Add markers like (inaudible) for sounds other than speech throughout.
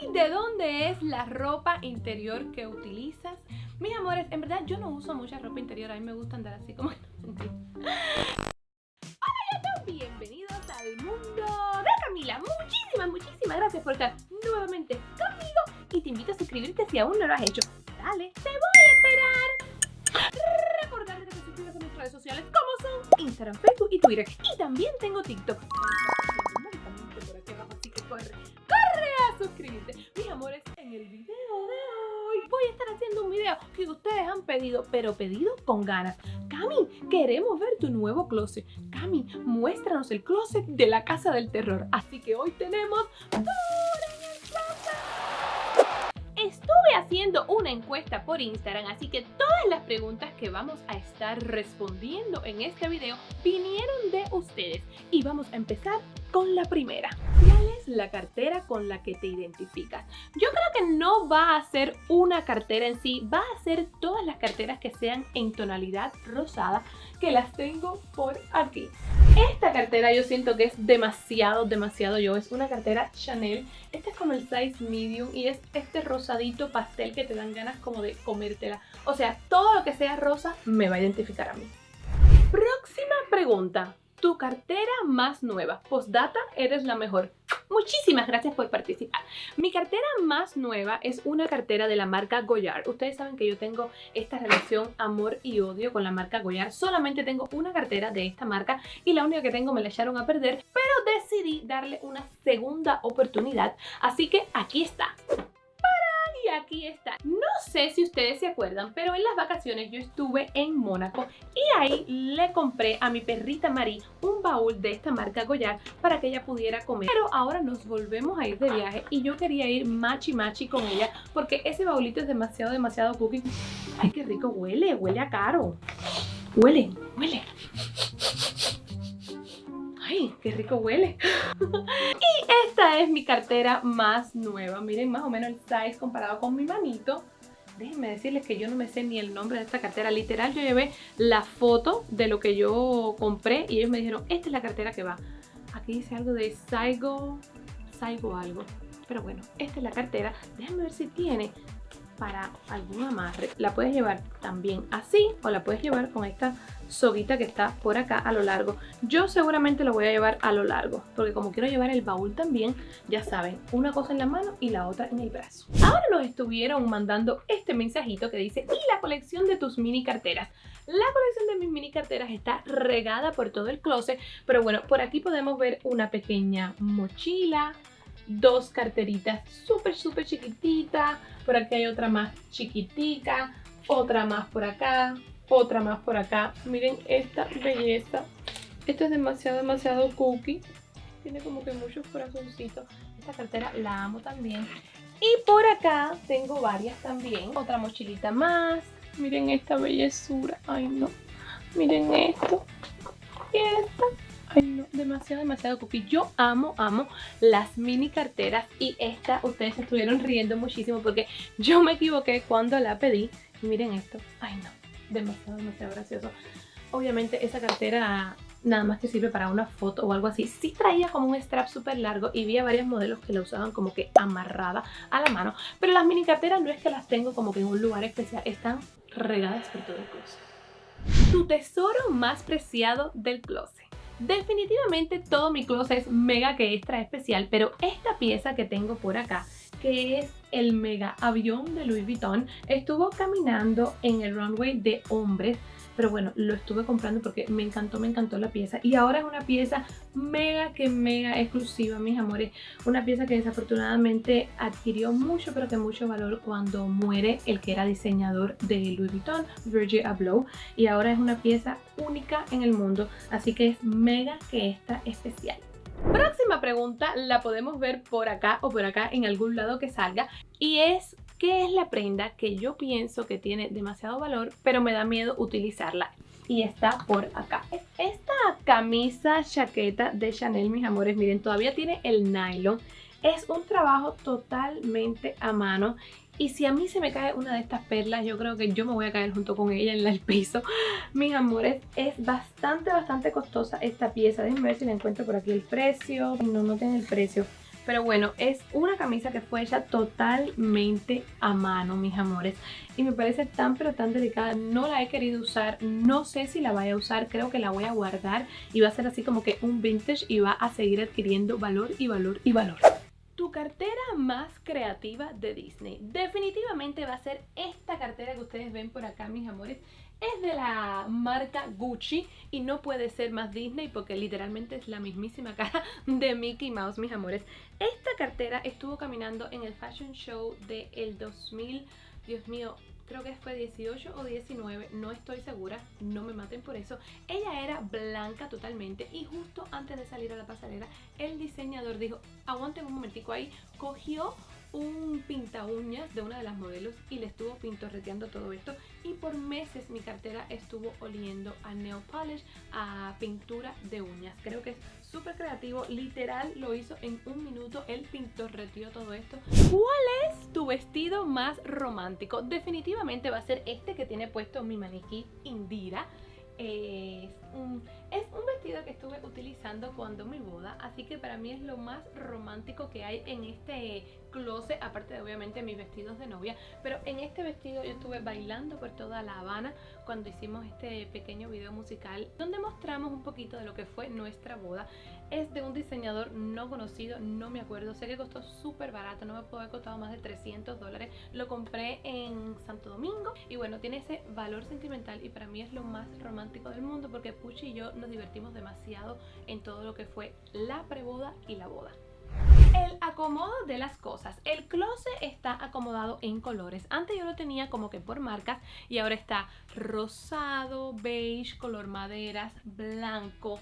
Cami, ¿de dónde es la ropa interior que utilizas? Mis amores, en verdad yo no uso mucha ropa interior, a mí me gusta andar así como... (laughs) Hola YouTube, bienvenidos al mundo de Camila. Muchísimas, muchísimas gracias por estar nuevamente conmigo y te invito a suscribirte si aún no lo has hecho. Dale, te voy a esperar. Recordarte que te suscribas a mis redes sociales como son Instagram, Facebook y Twitter. Y también tengo TikTok. Voy a estar haciendo un video que ustedes han pedido, pero pedido con ganas. Cami, queremos ver tu nuevo closet. Cami, muéstranos el closet de la casa del terror. Así que hoy tenemos. Estuve haciendo una encuesta por Instagram, así que todas las preguntas que vamos a estar respondiendo en este video vinieron de ustedes. Y vamos a empezar con la primera. ¿Cuál es la cartera con la que te identificas? Yo creo que no va a ser una cartera en sí, va a ser todas las carteras que sean en tonalidad rosada, que las tengo por aquí. Esta cartera yo siento que es demasiado, demasiado yo. Es una cartera Chanel. Este es como el size medium y es este rosadito pastel que te dan ganas como de comértela. O sea, todo lo que sea rosa me va a identificar a mí. Próxima pregunta tu cartera más nueva. Postdata, eres la mejor. Muchísimas gracias por participar. Mi cartera más nueva es una cartera de la marca Goyard. Ustedes saben que yo tengo esta relación amor y odio con la marca Goyard. Solamente tengo una cartera de esta marca y la única que tengo me la echaron a perder, pero decidí darle una segunda oportunidad. Así que aquí está y aquí está. No sé si ustedes se acuerdan, pero en las vacaciones yo estuve en Mónaco y ahí le compré a mi perrita Marie un baúl de esta marca Goyard para que ella pudiera comer. Pero ahora nos volvemos a ir de viaje y yo quería ir machi machi con ella porque ese baúlito es demasiado, demasiado cookie. Ay, qué rico huele, huele a caro. Huele, huele. ¡Ay, qué rico huele! (laughs) y esta es mi cartera más nueva. Miren más o menos el size comparado con mi manito. Déjenme decirles que yo no me sé ni el nombre de esta cartera. Literal, yo llevé la foto de lo que yo compré y ellos me dijeron, esta es la cartera que va. Aquí dice algo de Saigo, Saigo algo. Pero bueno, esta es la cartera. Déjenme ver si tiene para algún amarre. La puedes llevar también así o la puedes llevar con esta soguita que está por acá a lo largo. Yo seguramente lo voy a llevar a lo largo porque como quiero llevar el baúl también, ya saben, una cosa en la mano y la otra en el brazo. Ahora nos estuvieron mandando este mensajito que dice y la colección de tus mini carteras. La colección de mis mini carteras está regada por todo el closet, pero bueno, por aquí podemos ver una pequeña mochila, dos carteritas súper, súper chiquititas. Por aquí hay otra más chiquitica, otra más por acá, otra más por acá. Miren esta belleza. Esto es demasiado, demasiado cookie. Tiene como que muchos corazoncitos. Esta cartera la amo también. Y por acá tengo varias también. Otra mochilita más. Miren esta bellezura. Ay, no. Miren esto. Y esta. Ay, no, demasiado, demasiado cookie. Yo amo, amo las mini carteras y esta, ustedes estuvieron riendo muchísimo porque yo me equivoqué cuando la pedí. Y miren esto. Ay, no, demasiado, demasiado gracioso. Obviamente esa cartera nada más que sirve para una foto o algo así. Sí traía como un strap súper largo y vi a varios modelos que la usaban como que amarrada a la mano. Pero las mini carteras no es que las tengo como que en un lugar especial, están regadas por todo el closet. Tu tesoro más preciado del closet. Definitivamente todo mi closet es mega que extra especial, pero esta pieza que tengo por acá, que es el mega avión de Louis Vuitton, estuvo caminando en el runway de hombres pero bueno, lo estuve comprando porque me encantó, me encantó la pieza. Y ahora es una pieza mega que mega exclusiva, mis amores. Una pieza que desafortunadamente adquirió mucho pero que mucho valor cuando muere el que era diseñador de Louis Vuitton, Virgil Abloh. Y ahora es una pieza única en el mundo, así que es mega que está especial. Próxima pregunta la podemos ver por acá o por acá en algún lado que salga. Y es ¿Qué es la prenda que yo pienso que tiene demasiado valor, pero me da miedo utilizarla? Y está por acá. Esta camisa chaqueta de Chanel, mis amores, miren, todavía tiene el nylon. Es un trabajo totalmente a mano y si a mí se me cae una de estas perlas, yo creo que yo me voy a caer junto con ella en el piso. (laughs) Mis amores, es bastante, bastante costosa esta pieza. Déjenme ver si le encuentro por aquí el precio. No, no tiene el precio Pero bueno, es una camisa que fue hecha totalmente a mano, mis amores. Y me parece tan pero tan delicada. No la he querido usar. No sé si la vaya a usar. Creo que la voy a guardar. Y va a ser así como que un vintage y va a seguir adquiriendo valor y valor y valor. Tu cartera más creativa de Disney. Definitivamente va a ser esta cartera que ustedes ven por acá, mis amores. Es de la marca Gucci y no puede ser más Disney porque literalmente es la mismísima cara de Mickey Mouse, mis amores. Esta cartera estuvo caminando en el Fashion Show del 2000, Dios mío, creo que fue 18 o 19, no estoy segura, no me maten por eso. Ella era blanca totalmente y justo antes de salir a la pasarela, el diseñador dijo, aguanten un momentico ahí, cogió un pinta uñas de una de las modelos y le estuvo pintorreteando todo esto y por meses mi cartera estuvo oliendo a nail polish, a pintura de uñas. Creo que es súper creativo, literal lo hizo en un minuto, él pintorreteó todo esto. ¿Cuál es tu vestido más romántico? Definitivamente va a ser este que tiene puesto mi maniquí Indira. Es estuve utilizando cuando mi boda, así que para mí es lo más romántico que hay en este closet, aparte de obviamente mis vestidos de novia, pero en este vestido yo estuve bailando por toda La Habana cuando hicimos este pequeño video musical donde mostramos un poquito de lo que fue nuestra boda. Es de un diseñador no conocido, no me acuerdo, sé que costó súper barato, no me puede haber costado más de 300 dólares, lo compré en Santo Domingo y bueno, tiene ese valor sentimental y para mí es lo más romántico del mundo porque Puchi y yo nos divertimos demasiado en todo lo que fue la preboda y la boda. El acomodo de las cosas. El closet está acomodado en colores. Antes yo lo tenía como que por marcas y ahora está rosado, beige, color maderas, blanco,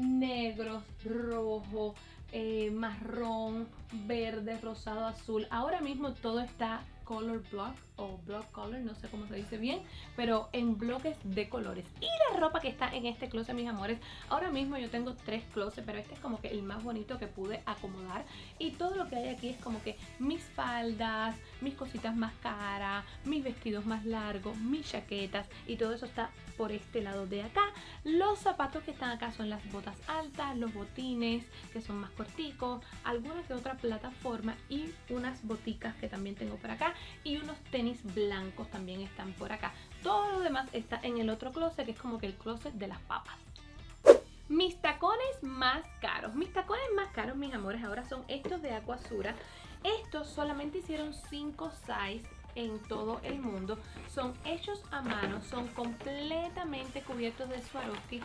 negro, rojo, eh, marrón, verde, rosado, azul. Ahora mismo todo está color block o block color, no sé cómo se dice bien, pero en bloques de colores. Y la ropa que está en este closet, mis amores, ahora mismo yo tengo tres closets, pero este es como que el más bonito que pude acomodar. Y todo lo que hay aquí es como que mis faldas, mis cositas más caras, mis vestidos más largos, mis chaquetas y todo eso está por este lado de acá. Los zapatos que están acá son las botas altas, los botines que son más corticos, alguna que otra plataforma y unas boticas que también tengo por acá y unos tenis blancos también están por acá. Todo lo demás está en el otro closet que es como que el closet de las papas. Mis tacones más caros. Mis tacones más caros, mis amores, ahora son estos de Aquasura. Estos solamente hicieron 5 size en todo el mundo. Son hechos a mano, son completamente cubiertos de Swarovski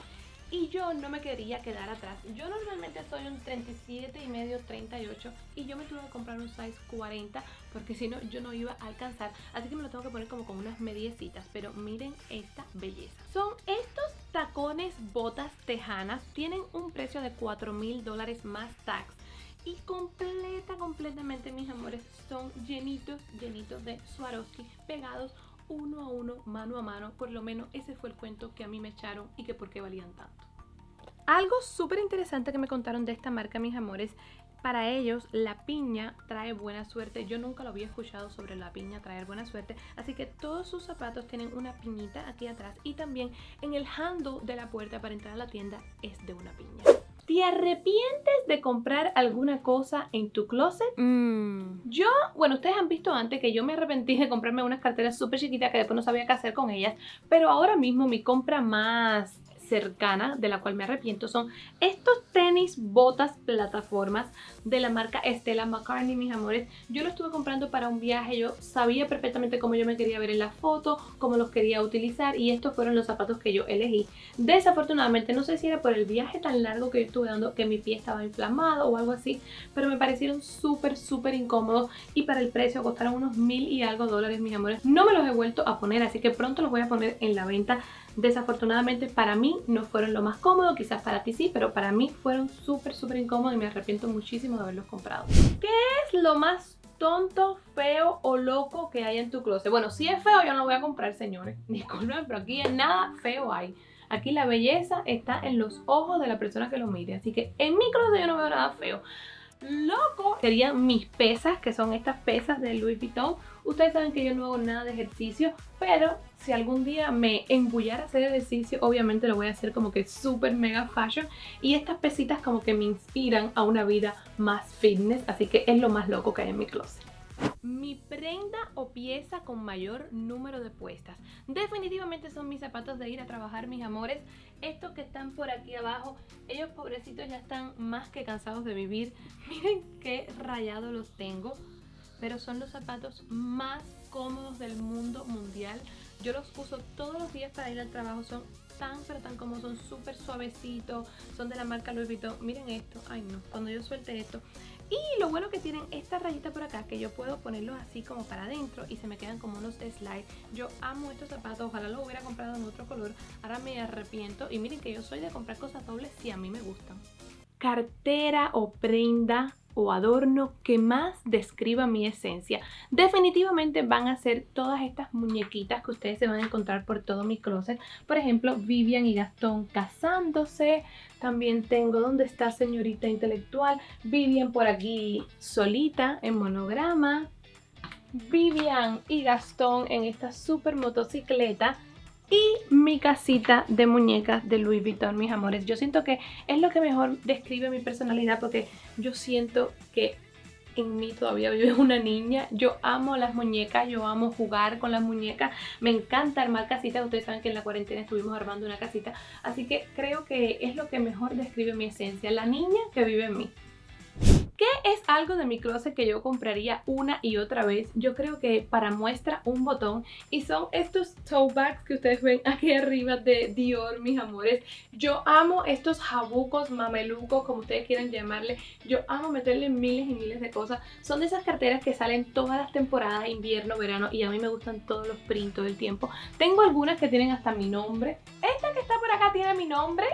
y yo no me quería quedar atrás. Yo normalmente soy un 37 y medio, 38 y yo me tuve que comprar un size 40 porque si no yo no iba a alcanzar. Así que me lo tengo que poner como con unas mediecitas, pero miren esta belleza. Son estos tacones botas tejanas, tienen un precio de 4 mil dólares más tax y completa, completamente mis amores son llenitos, llenitos de Swarovski pegados uno a uno, mano a mano, por lo menos ese fue el cuento que a mí me echaron y que por qué valían tanto. Algo súper interesante que me contaron de esta marca, mis amores, para ellos la piña trae buena suerte. Yo nunca lo había escuchado sobre la piña traer buena suerte. Así que todos sus zapatos tienen una piñita aquí atrás y también en el handle de la puerta para entrar a la tienda es de una piña. ¿Te arrepientes de comprar alguna cosa en tu closet? Mm. Yo, bueno, ustedes han visto antes que yo me arrepentí de comprarme unas carteras súper chiquitas que después no sabía qué hacer con ellas, pero ahora mismo mi compra más cercana, de la cual me arrepiento, son estos tenis, botas, plataformas de la marca Stella McCartney, mis amores. Yo lo estuve comprando para un viaje, yo sabía perfectamente cómo yo me quería ver en la foto, cómo los quería utilizar y estos fueron los zapatos que yo elegí. Desafortunadamente, no sé si era por el viaje tan largo que yo estuve dando que mi pie estaba inflamado o algo así, pero me parecieron súper, súper incómodos y para el precio costaron unos mil y algo dólares, mis amores. No me los he vuelto a poner, así que pronto los voy a poner en la venta Desafortunadamente para mí no fueron lo más cómodo, quizás para ti sí, pero para mí fueron súper, súper incómodos y me arrepiento muchísimo de haberlos comprado. ¿Qué es lo más tonto, feo o loco que hay en tu closet? Bueno, si es feo yo no lo voy a comprar, señores. (laughs) Disculpen, pero aquí nada feo hay. Aquí la belleza está en los ojos de la persona que lo mire. Así que en mi closet yo no veo nada feo. Loco serían mis pesas, que son estas pesas de Louis Vuitton. Ustedes saben que yo no hago nada de ejercicio, pero si algún día me embullara hacer ejercicio, obviamente lo voy a hacer como que súper mega fashion. Y estas pesitas como que me inspiran a una vida más fitness, así que es lo más loco que hay en mi closet. Mi prenda o pieza con mayor número de puestas. Definitivamente son mis zapatos de ir a trabajar, mis amores. Estos que están por aquí abajo, ellos pobrecitos ya están más que cansados de vivir. (laughs) Miren qué rayado los tengo. Pero son los zapatos más cómodos del mundo mundial. Yo los uso todos los días para ir al trabajo. Son tan pero tan cómodos, son súper suavecitos. Son de la marca Louis Vuitton. Miren esto. Ay no, cuando yo suelte esto. Y lo bueno que tienen esta rayita por acá que yo puedo ponerlos así como para adentro y se me quedan como unos slides. Yo amo estos zapatos, ojalá los hubiera comprado en otro color. Ahora me arrepiento y miren que yo soy de comprar cosas dobles si a mí me gustan. Cartera o prenda o adorno que más describa mi esencia. Definitivamente van a ser todas estas muñequitas que ustedes se van a encontrar por todo mi closet. Por ejemplo, Vivian y Gastón casándose. También tengo donde está señorita intelectual. Vivian por aquí solita en monograma. Vivian y Gastón en esta super motocicleta y mi casita de muñecas de Louis Vuitton, mis amores. Yo siento que es lo que mejor describe mi personalidad porque yo siento que en mí todavía vive una niña. Yo amo las muñecas, yo amo jugar con las muñecas. Me encanta armar casitas. Ustedes saben que en la cuarentena estuvimos armando una casita. Así que creo que es lo que mejor describe mi esencia. La niña que vive en mí. ¿Qué es algo de mi closet que yo compraría una y otra vez? Yo creo que para muestra un botón y son estos tote bags que ustedes ven aquí arriba de Dior, mis amores. Yo amo estos jabucos, mamelucos, como ustedes quieran llamarle. Yo amo meterle miles y miles de cosas. Son de esas carteras que salen todas las temporadas, invierno, verano y a mí me gustan todos los prints todo el tiempo. Tengo algunas que tienen hasta mi nombre. Esta que está por acá tiene mi nombre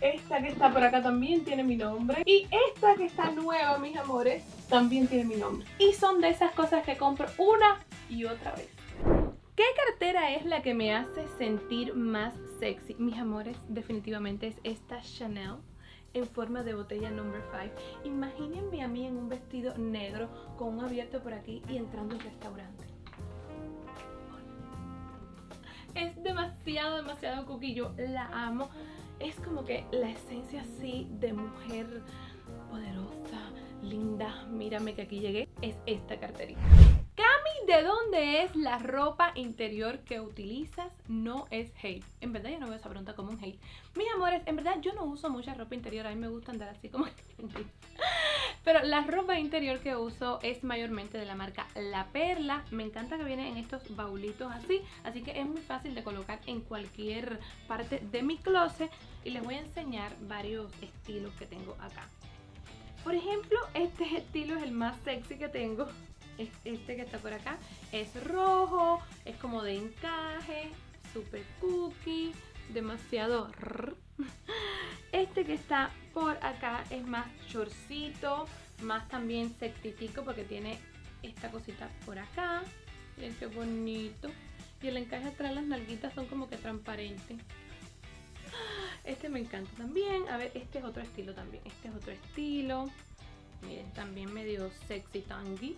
esta que está por acá también tiene mi nombre. Y esta que está nueva, mis amores, también tiene mi nombre. Y son de esas cosas que compro una y otra vez. ¿Qué cartera es la que me hace sentir más sexy? Mis amores, definitivamente es esta Chanel en forma de botella number 5. Imagínense a mí en un vestido negro con un abierto por aquí y entrando al restaurante. Es demasiado, demasiado cookie. Yo la amo es como que la esencia así de mujer poderosa, linda, mírame que aquí llegué, es esta carterita. Cami, ¿de dónde es la ropa interior que utilizas? No es hate. En verdad yo no veo esa pregunta como un hate. Mis amores, en verdad yo no uso mucha ropa interior. A mí me gusta andar así como... (laughs) Pero la ropa interior que uso es mayormente de la marca La Perla. Me encanta que viene en estos baulitos así. Así que es muy fácil de colocar en cualquier parte de mi closet. Y les voy a enseñar varios estilos que tengo acá. Por ejemplo, este estilo es el más sexy que tengo este que está por acá es rojo, es como de encaje, super cookie, demasiado... Este que está por acá es más shortcito, más también sexitico porque tiene esta cosita por acá. Miren qué bonito. Y el encaje atrás, las nalguitas son como que transparentes. Este me encanta también. A ver, este es otro estilo también. Este es otro estilo. Miren, también medio sexy tangy.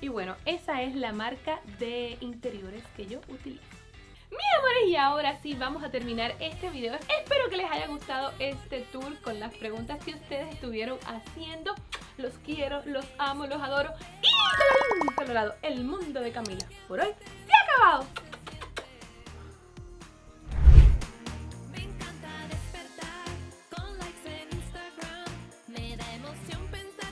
Y bueno, esa es la marca de interiores que yo utilizo. Mis amores, y ahora sí vamos a terminar este video. Espero que les haya gustado este tour con las preguntas que ustedes estuvieron haciendo. Los quiero, los amo, los adoro. Y colorado, el mundo de Camila. Por hoy se ha acabado.